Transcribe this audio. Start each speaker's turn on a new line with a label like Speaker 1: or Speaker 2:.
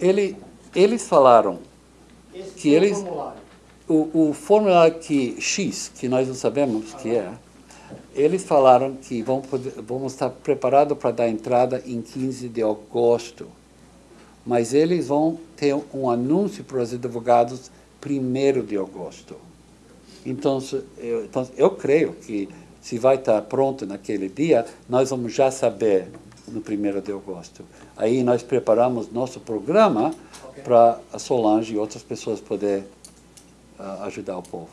Speaker 1: Ele, eles falaram
Speaker 2: Esse
Speaker 1: que eles-
Speaker 2: formulário.
Speaker 1: o, o formulário que, X, que nós não sabemos o que é, eles falaram que vão poder, vamos estar preparados para dar entrada em 15 de agosto. Mas eles vão ter um anúncio para os advogados 1 de agosto. Então, eu, então, eu creio que se vai estar pronto naquele dia, nós vamos já saber no 1 de agosto. Aí nós preparamos nosso programa
Speaker 2: Ok.
Speaker 1: para a Solange e outras pessoas poderem ah, ajudar o povo.